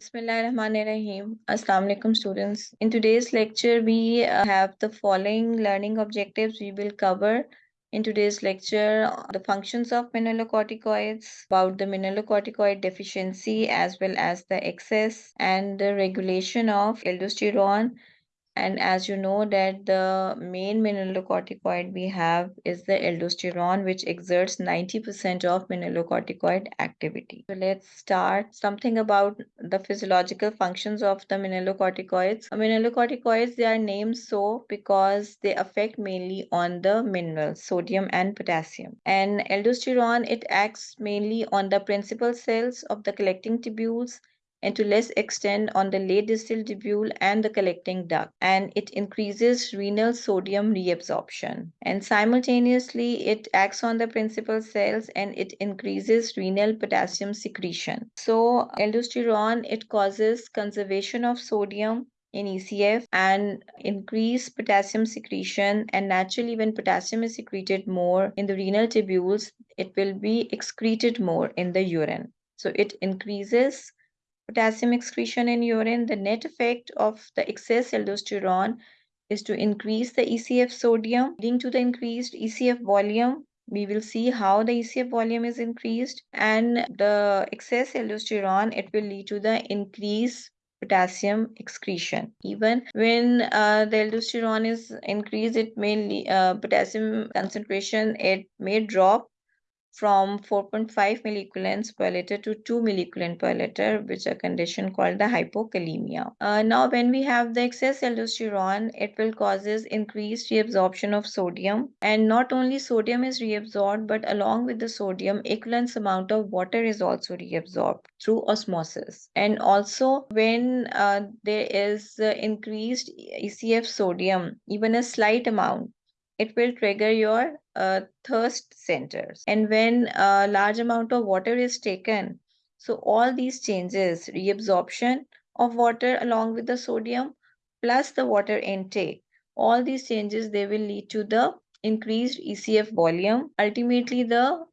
Bismillahirrahmanirrahim. Assalamu alaikum students. In today's lecture, we uh, have the following learning objectives we will cover. In today's lecture, the functions of mineralocorticoids, about the mineralocorticoid deficiency as well as the excess and the regulation of aldosterone and as you know that the main mineralocorticoid we have is the aldosterone, which exerts 90% of mineralocorticoid activity. So let's start something about the physiological functions of the mineralocorticoids. Uh, mineralocorticoids, they are named so because they affect mainly on the minerals, sodium and potassium. And aldosterone, it acts mainly on the principal cells of the collecting tubules and to less extent on the late distal tubule and the collecting duct and it increases renal sodium reabsorption. And simultaneously it acts on the principal cells and it increases renal potassium secretion. So aldosterone it causes conservation of sodium in ECF and increase potassium secretion. And naturally when potassium is secreted more in the renal tubules it will be excreted more in the urine. So it increases potassium excretion in urine, the net effect of the excess aldosterone is to increase the ECF sodium, leading to the increased ECF volume. We will see how the ECF volume is increased and the excess aldosterone, it will lead to the increased potassium excretion. Even when uh, the aldosterone is increased, it may uh, potassium concentration, it may drop from 4.5 milliequivalents per liter to 2 milliequivalent per liter, which a condition called the hypokalemia. Uh, now, when we have the excess aldosterone, it will causes increased reabsorption of sodium. And not only sodium is reabsorbed, but along with the sodium, equivalent amount of water is also reabsorbed through osmosis. And also when uh, there is uh, increased ECF sodium, even a slight amount, it will trigger your uh, thirst centers. And when a large amount of water is taken, so all these changes, reabsorption of water along with the sodium plus the water intake, all these changes, they will lead to the increased ECF volume. Ultimately, the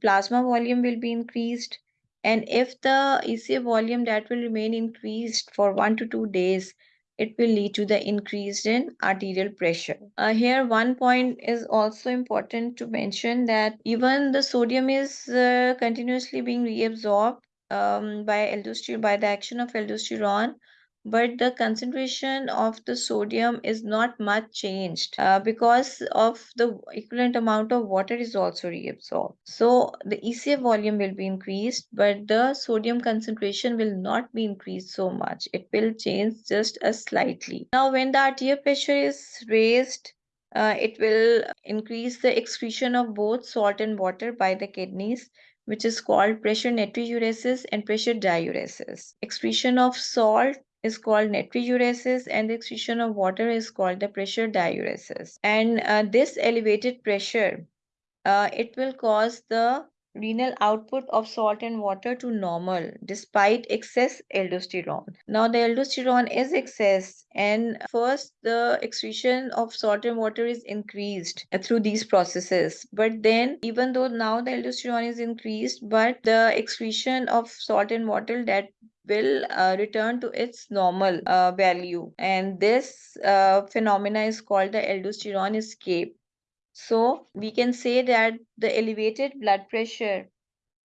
plasma volume will be increased. And if the ECF volume that will remain increased for one to two days, it will lead to the increase in arterial pressure. Uh, here one point is also important to mention that even the sodium is uh, continuously being reabsorbed um, by aldosterone by the action of aldosterone but the concentration of the sodium is not much changed uh, because of the equivalent amount of water is also reabsorbed. So the ECF volume will be increased, but the sodium concentration will not be increased so much. It will change just a slightly. Now, when the arterial pressure is raised, uh, it will increase the excretion of both salt and water by the kidneys which is called pressure natriuresis and pressure diuresis. Excretion of salt is called natriuresis and the excretion of water is called the pressure diuresis. And uh, this elevated pressure, uh, it will cause the renal output of salt and water to normal despite excess aldosterone. Now the aldosterone is excess and first the excretion of salt and water is increased through these processes. But then even though now the aldosterone is increased but the excretion of salt and water that will uh, return to its normal uh, value and this uh, phenomena is called the aldosterone escape so we can say that the elevated blood pressure,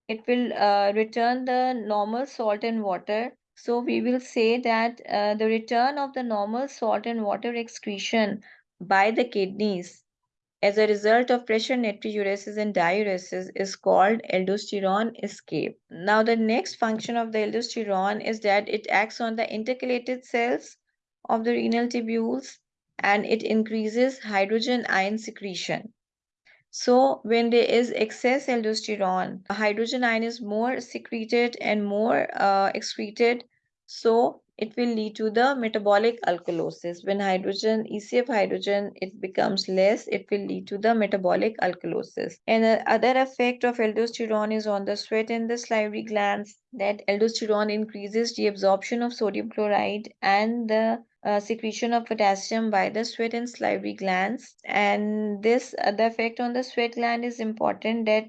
it will uh, return the normal salt and water. So we will say that uh, the return of the normal salt and water excretion by the kidneys as a result of pressure natriuresis and diuresis is called aldosterone escape. Now the next function of the aldosterone is that it acts on the intercalated cells of the renal tubules and it increases hydrogen ion secretion. So when there is excess aldosterone, hydrogen ion is more secreted and more uh, excreted. So it will lead to the metabolic alkalosis. When hydrogen, ECF hydrogen, it becomes less, it will lead to the metabolic alkalosis. And the other effect of aldosterone is on the sweat and the salivary glands that aldosterone increases the absorption of sodium chloride and the uh, secretion of potassium by the sweat and salivary glands and this uh, the effect on the sweat gland is important that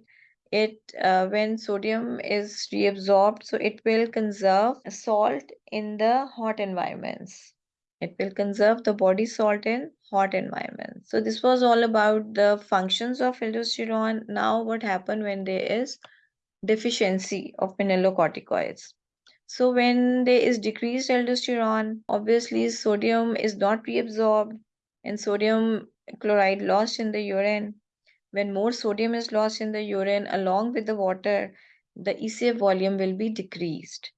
it uh, when sodium is reabsorbed, so it will conserve salt in the hot environments. It will conserve the body salt in hot environments. So this was all about the functions of aldosterone. Now what happened when there is deficiency of mineralocorticoids? So when there is decreased aldosterone, obviously sodium is not reabsorbed and sodium chloride lost in the urine. When more sodium is lost in the urine along with the water, the ECF volume will be decreased.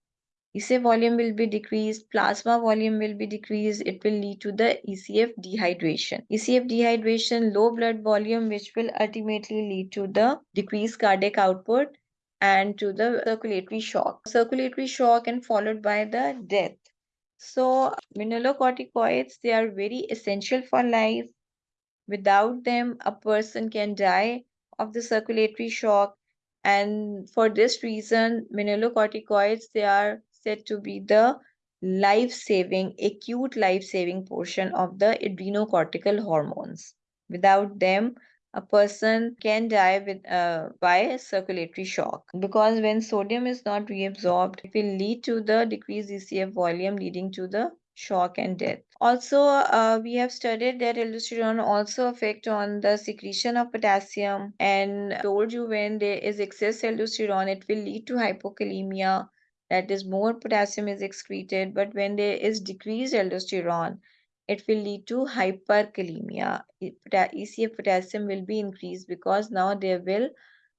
ECF volume will be decreased, plasma volume will be decreased, it will lead to the ECF dehydration. ECF dehydration, low blood volume, which will ultimately lead to the decreased cardiac output and to the circulatory shock. Circulatory shock and followed by the death. So mineralocorticoids, they are very essential for life. Without them, a person can die of the circulatory shock. And for this reason, mineralocorticoids, they are said to be the life-saving, acute life-saving portion of the adrenocortical hormones. Without them, a person can die with uh, by circulatory shock because when sodium is not reabsorbed it will lead to the decreased ECF volume leading to the shock and death. Also, uh, we have studied that aldosterone also affect on the secretion of potassium and told you when there is excess aldosterone, it will lead to hypokalemia, that is more potassium is excreted. But when there is decreased aldosterone, it will lead to hyperkalemia. ECF potassium will be increased because now there will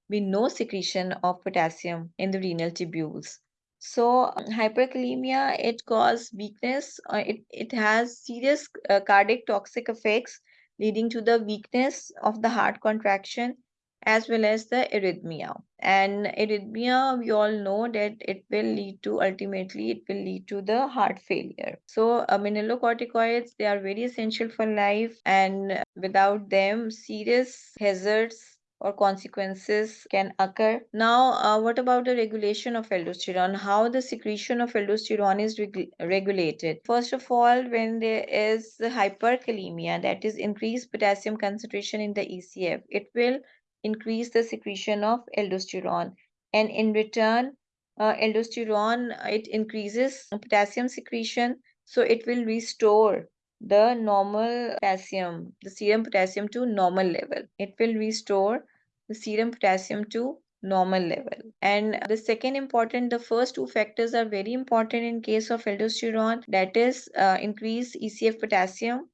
be no secretion of potassium in the renal tubules. So hyperkalemia, it causes weakness. Uh, it, it has serious uh, cardiac toxic effects leading to the weakness of the heart contraction as well as the arrhythmia. And arrhythmia, we all know that it will lead to ultimately it will lead to the heart failure. So uh, mineralocorticoids, they are very essential for life and without them, serious hazards or consequences can occur. Now, uh, what about the regulation of aldosterone? How the secretion of aldosterone is reg regulated? First of all, when there is hyperkalemia, that is increased potassium concentration in the ECF, it will increase the secretion of aldosterone. And in return, uh, aldosterone, it increases potassium secretion, so it will restore the normal potassium, the serum potassium to normal level. It will restore the serum potassium to normal level. And the second important, the first two factors are very important in case of aldosterone, that is uh, increased ECF potassium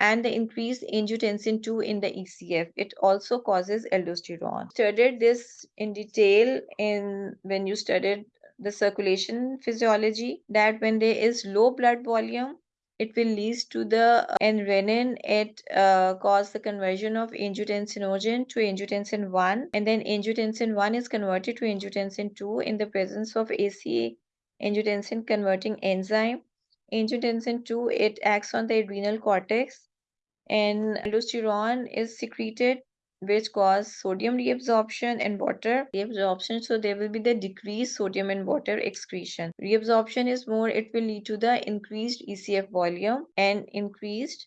and the increased angiotensin 2 in the ECF. It also causes aldosterone. Studied this in detail in when you studied the circulation physiology that when there is low blood volume it will lead to the and renin it uh, the conversion of angiotensinogen to angiotensin 1 and then angiotensin 1 is converted to angiotensin 2 in the presence of AC angiotensin converting enzyme. Angiotensin 2 it acts on the adrenal cortex and aldosterone is secreted which cause sodium reabsorption and water. Reabsorption so there will be the decreased sodium and water excretion. Reabsorption is more it will lead to the increased ecf volume and increased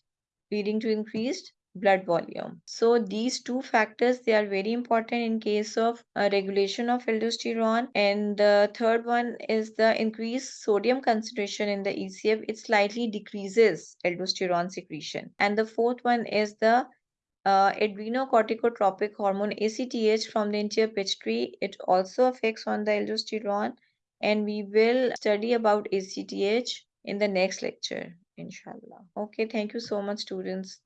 leading to increased blood volume. So these two factors they are very important in case of uh, regulation of aldosterone. And the third one is the increased sodium concentration in the ecf it slightly decreases aldosterone secretion. And the fourth one is the uh, adrenocorticotropic hormone ACTH from the anterior pituitary. It also affects on the aldosterone and we will study about ACTH in the next lecture, inshallah. Okay, thank you so much, students.